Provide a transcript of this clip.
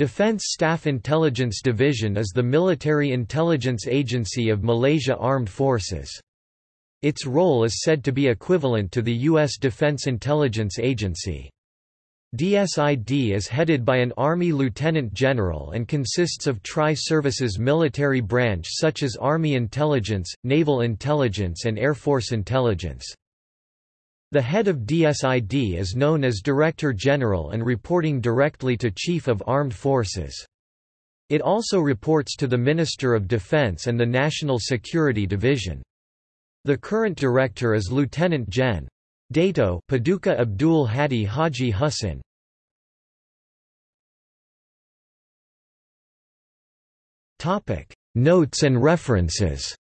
Defense Staff Intelligence Division is the military intelligence agency of Malaysia Armed Forces. Its role is said to be equivalent to the U.S. Defense Intelligence Agency. DSID is headed by an Army Lieutenant General and consists of tri-services military branch such as Army Intelligence, Naval Intelligence and Air Force Intelligence. The head of DSID is known as Director General and reporting directly to Chief of Armed Forces. It also reports to the Minister of Defense and the National Security Division. The current director is Lieutenant Gen. Dato Paduka Abdul Hadi Haji Hussin. Notes and references